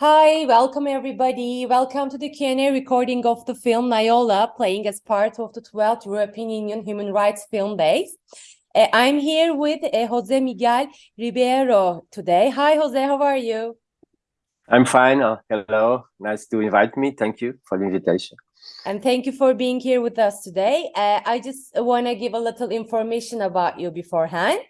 Hi, welcome everybody. Welcome to the Q&A recording of the film Nayola, playing as part of the 12th European Union Human Rights Film Days. Uh, I'm here with uh, Jose Miguel Ribeiro today. Hi, Jose, how are you? I'm fine. Uh, hello. Nice to invite me. Thank you for the invitation. And thank you for being here with us today. Uh, I just want to give a little information about you beforehand.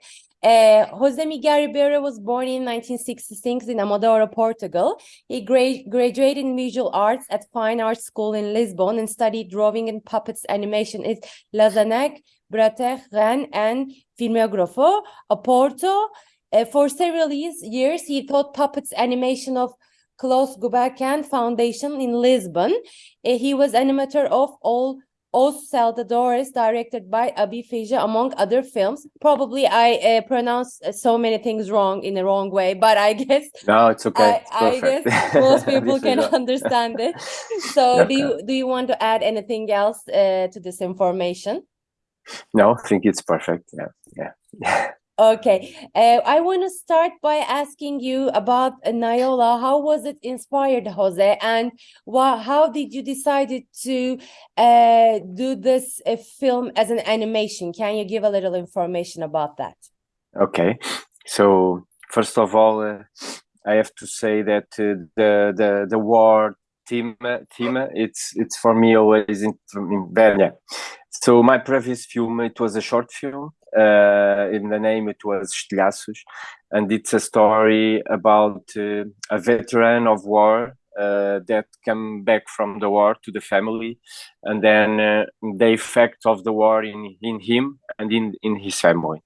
Uh, Jose Miguel Ribeiro was born in 1966 in Amadora, Portugal. He gra graduated in visual arts at Fine Arts School in Lisbon and studied drawing and puppets animation at Lausanne, Brater, Rennes, and Filmografo, Porto. Uh, for several years, he taught puppets animation of Calouste Gulbenkian Foundation in Lisbon. Uh, he was animator of all Os Salteadores, directed by Abi Feijó, among other films. Probably I uh, pronounce uh, so many things wrong in the wrong way, but I guess no, it's okay. I, it's I guess most people can understand it. So, do you do you want to add anything else uh, to this information? No, I think it's perfect. Yeah, yeah. Okay, uh, I want to start by asking you about uh, Nayola. How was it inspired, Jose, and how did you decide to uh, do this uh, film as an animation? Can you give a little information about that? Okay, so first of all, uh, I have to say that uh, the the the war theme theme it's it's for me always in, in yeah. So my previous film it was a short film uh, in the name it was Estilhaços, and it's a story about uh, a veteran of war uh, that came back from the war to the family, and then uh, the effect of the war in in him and in in his family.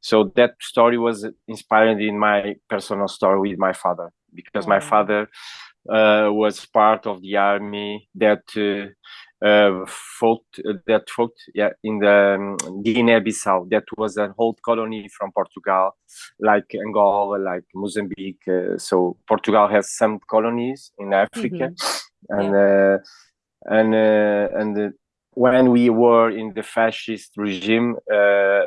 So that story was inspired in my personal story with my father because my father uh, was part of the army that uh, uh, fought that fought yeah in the um, Guinea-Bissau. That was an old colony from Portugal, like Angola, like Mozambique. Uh, so Portugal has some colonies in Africa, mm -hmm. and yeah. uh, and uh, and uh, when we were in the fascist regime. Uh,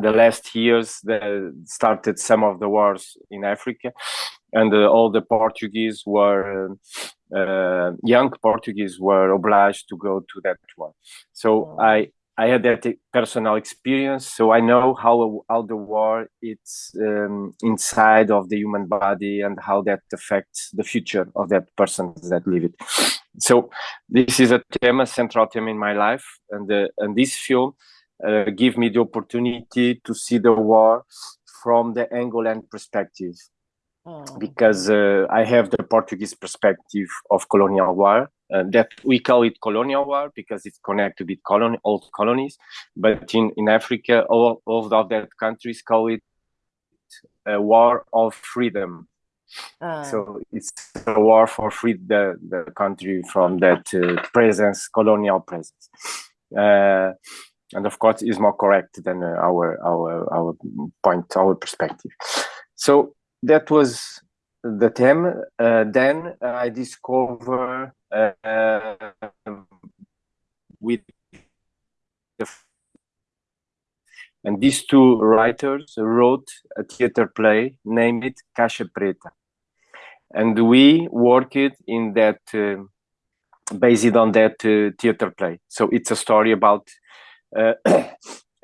the last years, the, started some of the wars in Africa, and all the Portuguese were uh, young Portuguese were obliged to go to that one. So. I I had that personal experience, so I know how how the war it's um, inside of the human body and how that affects the future of that person that live it. So this is a theme, a central theme in my life, and uh, and this film uh, give me the opportunity to see the war from the Angolan perspective. Oh. because uh, I have the Portuguese perspective of colonial war. Uh, that we call it colonial war because it's connected with colony, old colonies. But in, in Africa, all, all of that countries call it a war of freedom. Uh. So it's a war for free the, the country from that uh, presence, colonial presence. Uh, and of course, is more correct than uh, our our our point, our perspective. So that was the theme. Uh, then I discover uh, with the and these two writers wrote a theater play named Caixa Preta. And we worked in that, uh, based on that uh, theater play. So it's a story about uh,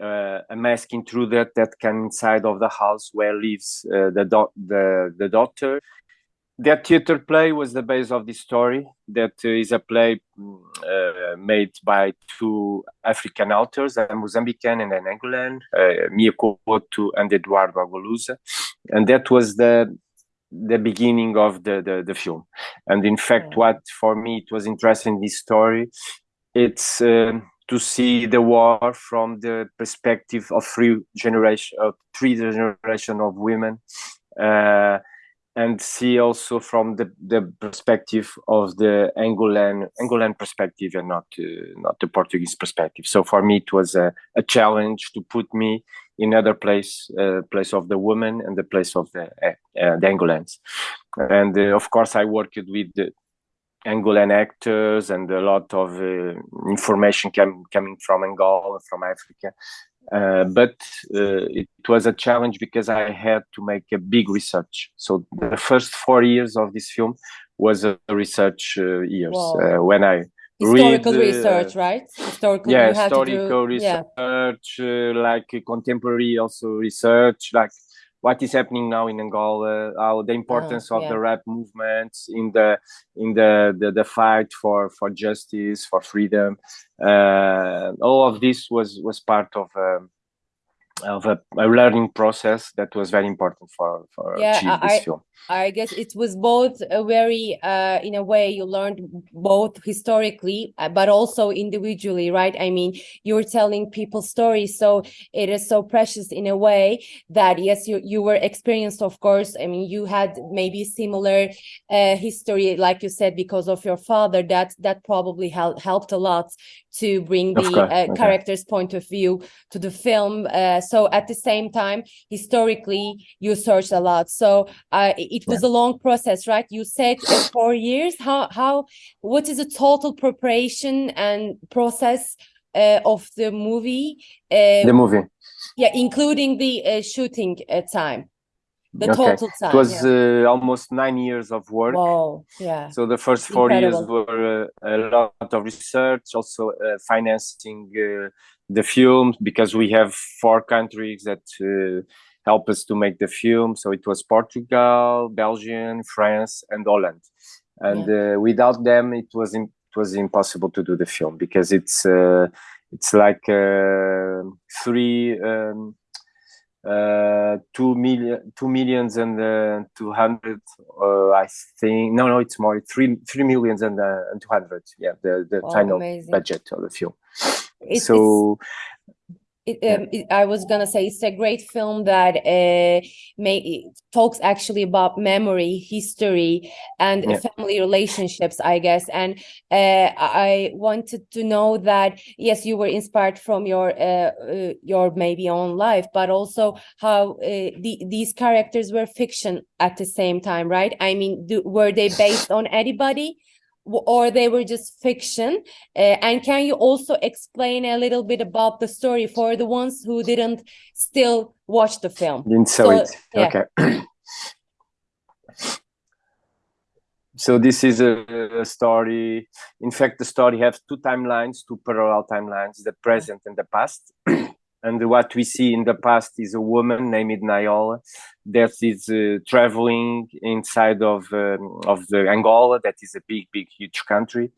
uh, a mask intruder that that came inside of the house where lives uh, the, the the daughter. That theater play was the base of this story. That is a play uh, made by two African authors, a Mozambican and an Angolan, uh, Mia Couto and Eduardo Agualusa, and that was the the beginning of the, the, the film. And in fact, yeah. what for me it was interesting this story, it's um, to see the war from the perspective of three generation of three generation of women uh, and see also from the, the perspective of the Angolan Angolan perspective and not uh, not the Portuguese perspective. So for me, it was a, a challenge to put me in other place uh, place of the woman and the place of the uh, the Angolans. And uh, of course, I worked with the, Angolan actors and a lot of uh, information came, coming from Angola, from Africa. Uh, but uh, it was a challenge because I had to make a big research. So the first four years of this film was a research uh, years uh, when I historical read, research, right? Historical, yeah, historical research, yeah. like contemporary also research, like what is happening now in Angola, how the importance oh, of the rap movements in the in the, the, the fight for for justice, for freedom. Uh, all of this was was part of. Um, of a, a, learning process that was very important for for yeah, achieve this I, film. I guess it was both a very uh, in a way you learned both historically uh, but also individually, right? I mean, you're telling people stories, so it is so precious in a way that yes, you you were experienced, of course. I mean, you had maybe similar uh, history, like you said, because of your father. That that probably hel helped a lot to bring the uh, okay. character's point of view to the film. Uh, so at the same time, historically, you searched a lot. So uh, it was yeah. a long process, right? You said uh, four years. How how what is the total preparation and process uh, of the movie? the movie. Yeah, including the shooting time the okay. total time. It was yeah. uh, almost nine years of work. Wow, yeah. So the first four Incredible. years were uh, a lot of research, also uh, financing uh, the film because we have four countries that uh, help us to make the film. So it was Portugal, Belgium, France, and Holland. And yeah. Uh, without them, it was it was impossible to do the film because it's it's like three. Um, uh, two million, two millions and uh, two hundred. Uh, I think no, no, it's more three three millions and, uh, and two hundred. Yeah, the the oh, final amazing. budget of the film. It's, so it's, it, um, it, I was gonna say it's a great film that uh, may, talks actually about memory, history, and yeah. family relationships, I guess. And uh, I wanted to know that yes, you were inspired from your uh, uh your maybe own life, but also how uh, the, these characters were fiction at the same time, right? I mean, do, were they based on anybody? Or they were just fiction. Uh, and can you also explain a little bit about the story for the ones who didn't still watch the film? Didn't so, it. yeah. okay. So this is a, a, story. In fact the story has two timelines two parallel timelines the present and the past and what we see in the past is a woman named Nayola that is uh, traveling inside of um, of the Angola that is a big big huge country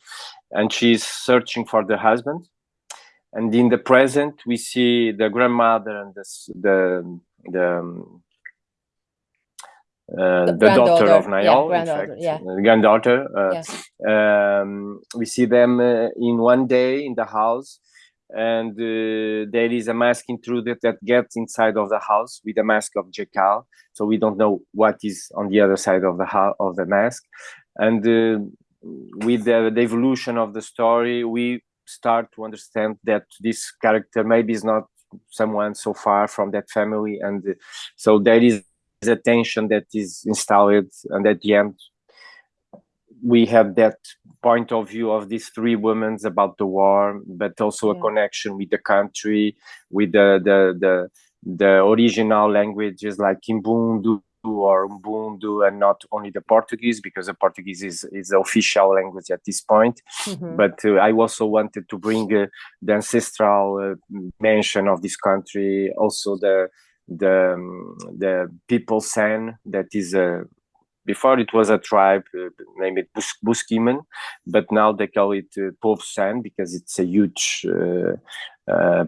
and she's searching for the husband and in the present we see the grandmother and the the the, um, uh, the, the daughter of Nayola, yeah, in fact, yeah. the granddaughter. Uh, yeah. um, we see them uh, in one day in the house and uh, there is a mask intruded that gets inside of the house with a mask of Jackal. So we don't know what is on the other side of the of the mask. And uh, with the, the, evolution of the story, we start to understand that this character maybe is not someone so far from that family, and uh, so there is a tension that is installed, and at the end, we have that point of view of these three women about the war, but also yeah. a connection with the country, with the the the, the original languages like Kimbundu or Umbundu and not only the Portuguese because the Portuguese is, is the official language at this point. Mm-hmm. But uh, I also wanted to bring uh, the ancestral uh, mention of this country, also the the um, the people san that is a before it was a tribe uh, named Bus- Buskiman, but now they call it uh, because it's a huge uh, uh,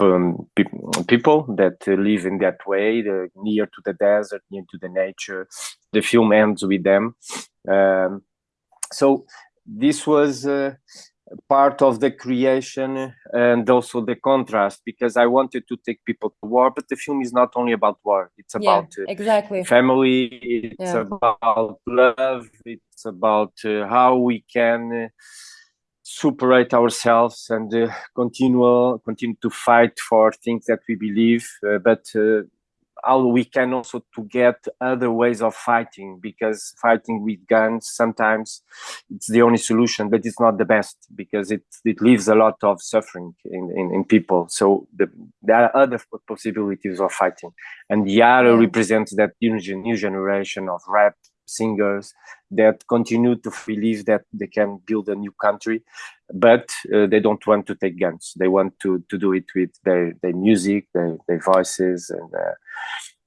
um, people that live in that way, near to the desert, near to the nature. The film ends with them. Um, so this was uh, part of the creation and also the contrast because I wanted to take people to war, but the film is not only about war. It's about yeah, exactly family. It's yeah. about love. It's about uh, how we can uh, separate ourselves and uh, continue continue to fight for things that we believe. Uh, but uh, how we can also to get other ways of fighting because fighting with guns sometimes it's the only solution but it's not the best because it it leaves a lot of suffering in in, in people. So the, there are other possibilities of fighting. And Yara represents that new, new generation of rap singers that continue to believe that they can build a new country but uh, they don't want to take guns. They want to to do it with their their music their, their voices and uh,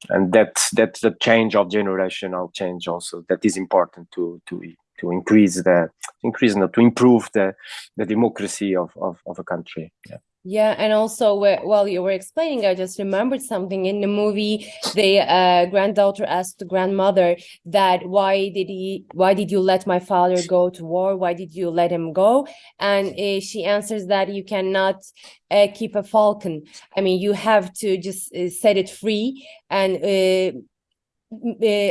and that's that's the change of generational change also that is important to to to increase the increase no, to improve the the democracy of of, of a country. Yeah Yeah, and also while you were explaining, I just remembered something in the movie. The uh, granddaughter asked the grandmother that why did he, why did you let my father go to war? Why did you let him go? And uh, she answers that you cannot uh, keep a falcon. I mean, you have to just uh, set it free and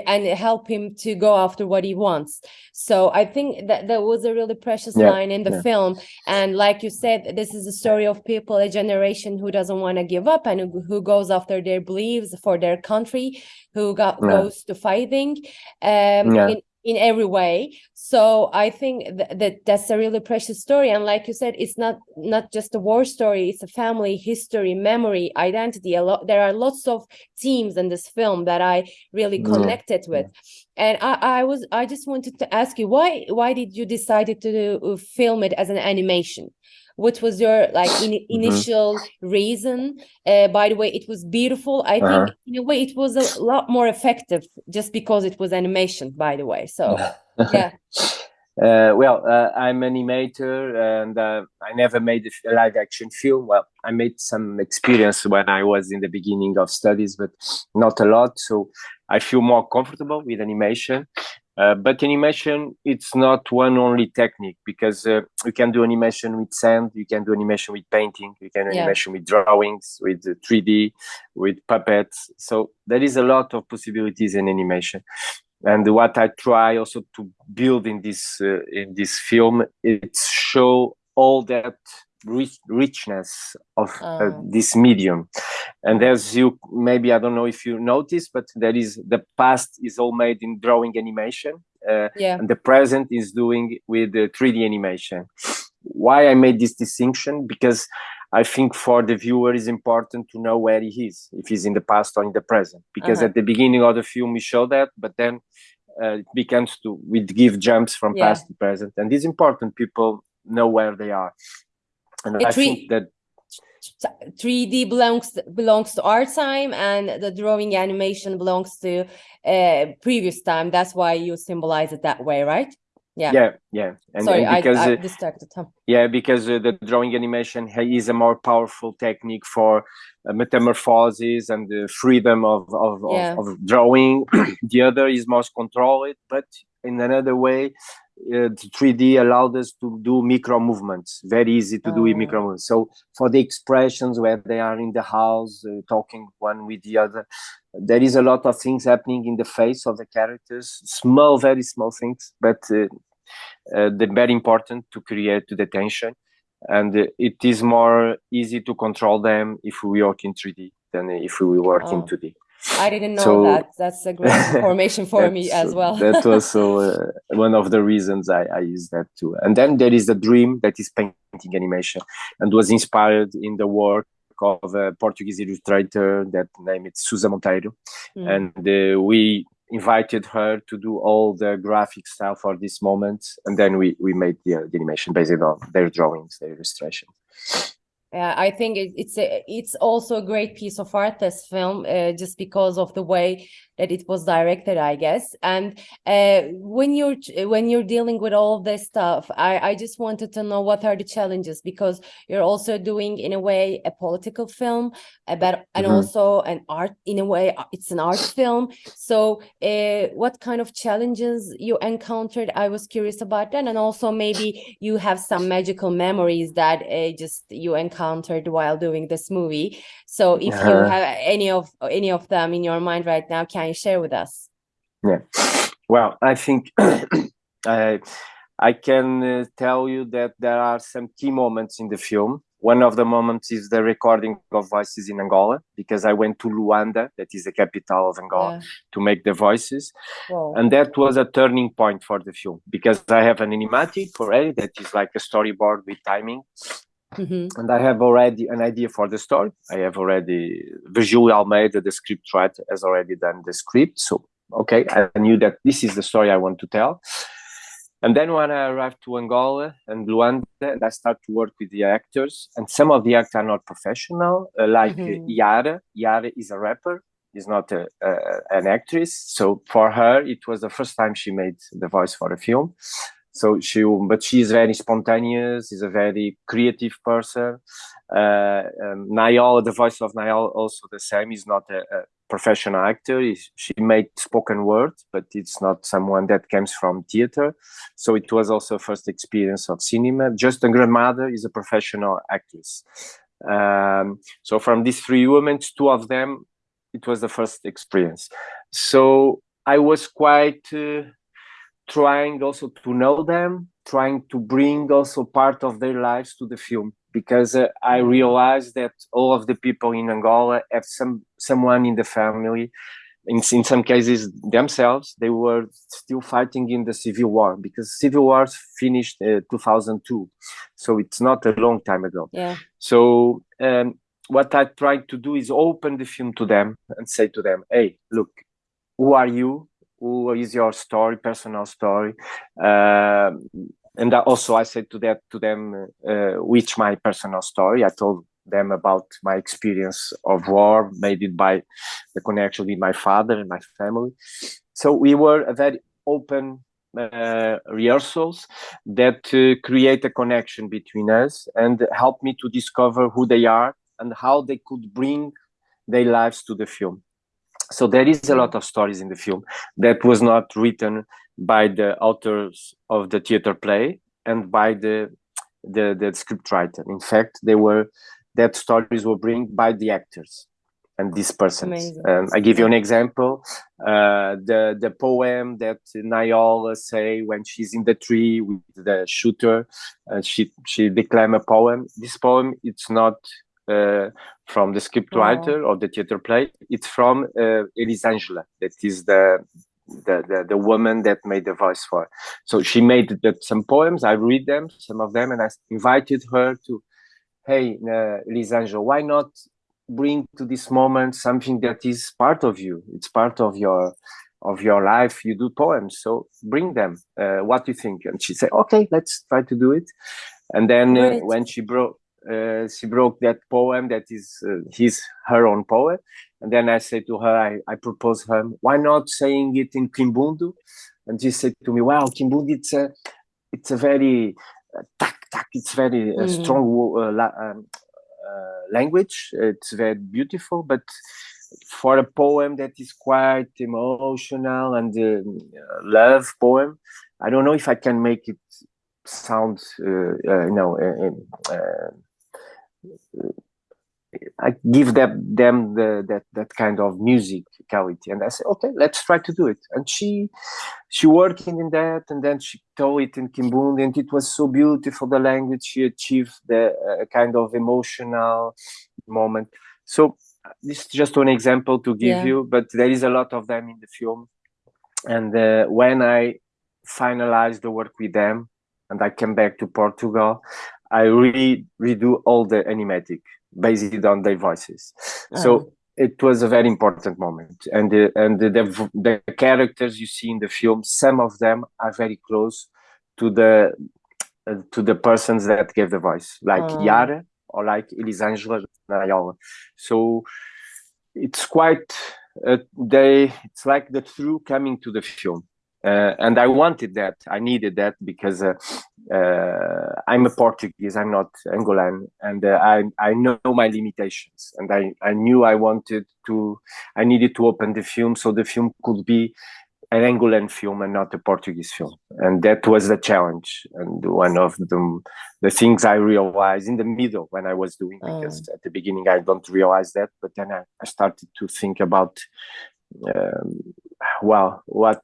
and help him to go after what he wants. So I think that that was a really precious Yeah, line in the yeah. film. And like you said, this is a story of people, a generation who doesn't want to give up and who, who goes after their beliefs for their country, who got, Yeah. goes to fighting um, Yeah. in, in every way. So I think th- that that's a really precious story. And like you said, it's not not just a war story; it's a family history, memory, identity. A lot there are lots of themes in this film that I really Yeah, connected with. And I, I was I just wanted to ask you why why did you decided to film it as an animation? What was your like in, Mm-hmm. initial reason? Uh, by the way, it was beautiful. I think in a way it was a lot more effective just because it was animation. By the way, so yeah, Uh, well, uh, I'm an animator and uh, I never made a live action film. Well, I made some experience when I was in the beginning of studies, but not a lot. So I feel more comfortable with animation. Uh, but animation, it's not one only technique because uh, you can do animation with sand, you can do animation with painting, you can do Yeah. animation with drawings, with uh, 3D, with puppets. So there is a lot of possibilities in animation and what I try also to build in this uh, in this film it's show all that rich, richness of uh, Ah. this medium and as you maybe I don't know if you notice but there is the past is all made in drawing animation uh, yeah, and the present is doing with the 3D animation. Why I made this distinction? Because I think for the viewer is important to know where he is, if he's in the past or in the present. Because Uh-huh. at the beginning of the film we show that, but then uh, it becomes to we give jumps from Yeah. past to present, and it's important people know where they are. And It I think that 3D belongs belongs to our time and the drawing animation belongs to uh previous time. That's why you symbolize it that way, right? Yeah. yeah, yeah, and, Sorry, and I, because I uh, distracted. Yeah, because uh, the drawing animation is a more powerful technique for uh, metamorphosis and the freedom of of, Yeah. of, of drawing. the other is more controlled, but in another way, uh, 3D allowed us to do micro movements. Very easy to do with Oh. micro movements. So for the expressions where they are in the house uh, talking one with the other, there is a lot of things happening in the face of the characters. Small, very small things, but. Uh, uh, the very important to create the tension and uh, it is more easy to control them if we work in 3d than if we work in Oh. 2d I didn't know so- that. That's a great information for me as well. that was also uh, one of the reasons I, I use that too and then there is the dream that is painting animation and was inspired in the work of a portuguese illustrator that name is Susa Monteiro Mm. and uh, we invited her to do all the graphic style for this moment and then we we made the, uh, the animation based on their drawings their illustration Yeah, I think it, it's a, it's also a great piece of art, this film, uh, just because of the way that it was directed, I guess. And uh, when you're when you're dealing with all this stuff, I, I just wanted to know what are the challenges because you're also doing in a way a political film, about and Mhm. also an art in a way uh, it's an art film. So, uh, what kind of challenges you encountered? I was curious about that, and also maybe you have some magical memories that uh, just you encountered while doing this movie. So, if you Uh-huh. have any of any of them in your mind right now, can you share with us? yeah well i think i i can uh, tell you that there are some key moments in the film one of the moments is the recording of voices in Angola because I went to Luanda, that is the capital of Angola, Yeah. to make the voices, Wow. and that was a turning point for the film because I have an animatic already that is like a storyboard with timing, Mhm. and I have already an idea for the story. I have already Virgílio Almeida, the script writer, has already done the script. So okay, I knew that this is the story I want to tell. And then when I arrived to Angola and Luanda, and I start to work with the actors, and some of the actors are not professional, uh, like uh, Mhm. Yara. Yara is a rapper, is not a, a, an actress. So for her, it was the first time she made the voice for a film. So she, but she is very spontaneous. Is a very creative person. Uh, um, Nayola, the voice of Nayola, also the same. Is not a, a professional actor. Is- She made spoken word, but it's not someone that comes from theater. So it was also first experience of cinema. Just a grandmother is a professional actress. Um, so from these three women, two of them, it was the first experience. So I was quite uh, trying also to know them, trying to bring also part of their lives to the film. Because uh, I realized that all of the people in Angola have some someone in the family. In, in some cases themselves they were still fighting in the civil war because civil wars finished uh, 2002 so it's not a long time ago. Yeah. so um, what i tried to do is open the film to them and say to them hey look who are you who is your story personal story? Um, and also i said to that to them uh, which my personal story. I told them about my experience of war made it by the connection with my father and my family. So we were a very open uh, rehearsals that uh, create a connection between us and help me to discover who they are and how they could bring their lives to the film so there is a lot of stories in the film that was not written by the authors of the theater play and by the the, the script writer. In fact they were that stories were bring by the actors and these persons. Um, i give you an example uh, the the poem that Nayola say when she's in the tree with the shooter uh, she she declaim a poem. This poem it's not uh, from the scriptwriter writer or the theater play. It's from uh, Elisangela that is the the, the the woman that made the voice for. So she made that some poems i read them some of them and i invited her to hey uh, Elisangela why not bring to this moment something that is part of you? It's part of your of your life. You do poems so bring them. Uh, what do you think? And she said okay let's try to do it. And then uh, when she broke uh, she broke that poem that is uh, his her own poem. And then i said to her i, I proposed her why not saying it in kimbundu? And she said to me wow kimbundu it's a it's a very uh, tac, tac, it's very uh, Mhm. strong uh, la- um, uh, language. It's very beautiful but for a poem that is quite emotional and uh, love poem i don't know if i can make it sound uh, uh, you know uh, uh, I give them them the, that that kind of musicality, and I said, okay, let's try to do it. And she she working in that, and then she told it in Kimbundu, and it was so beautiful. The language she achieved the uh, kind of emotional moment. So this is just one example to give Yeah. you, but there is a lot of them in the film. And uh, when I finalized the work with them, and I came back to Portugal, I re redo all the animatic based on their voices. Oh. So it was a very important moment, and the, and the, the the characters you see in the film, some of them are very close to the uh, to the persons that gave the voice, like Oh. Yara or like Elisangela Nayola. So it's quite uh, they it's like the through coming to the film uh, and i wanted that. I needed that because uh, uh, i'm a portuguese. I'm not angolan. And uh, i i know my limitations. And i i knew i wanted to i needed to open the film so the film could be an Angolan film and not a Portuguese film, and that was the challenge and one of the the things I realized in the middle when I was doing Oh. because at the beginning I don't realize that, but then I, I started to think about um, well, what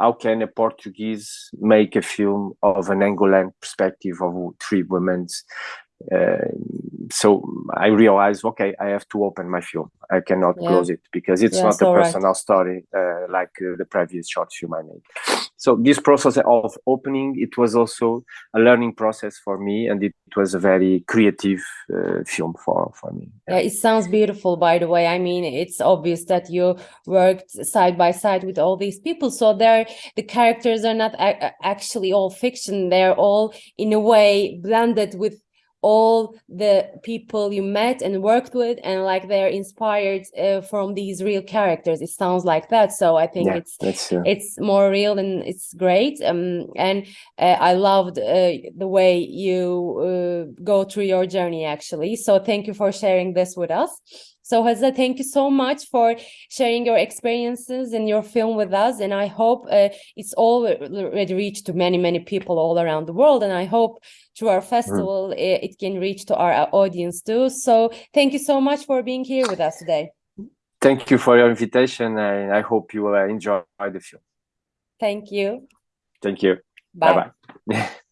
how can a Portuguese make a film of an Angolan perspective of three women's uh, so I realized, okay, I have to open my film. I cannot Yeah. close it because it's Yeah, not a so right. personal story uh, like uh, the previous short film I made. So this process of opening, it was also a learning process for me, and it was a very creative uh, film for for me. Yeah, it sounds beautiful, by the way. I mean, it's obvious that you worked side by side with all these people. So they're the characters are not actually all fiction. They're all in a way blended with all the people you met and worked with, and like they're inspired uh, from these real characters. It sounds like that. So I think Yeah, it's that's it's more real and it's great um and uh, i loved uh, the way you uh, go through your journey actually so thank you for sharing this with us so Jose, thank you so much for sharing your experiences and your film with us and i hope uh, it's already reached to many many people all around the world and i hope through our festival uh, it can reach to our uh, audience too so thank you so much for being here with us today thank you for your invitation, and I hope you will uh, enjoy the film. thank you Thank you. bye. Bye bye.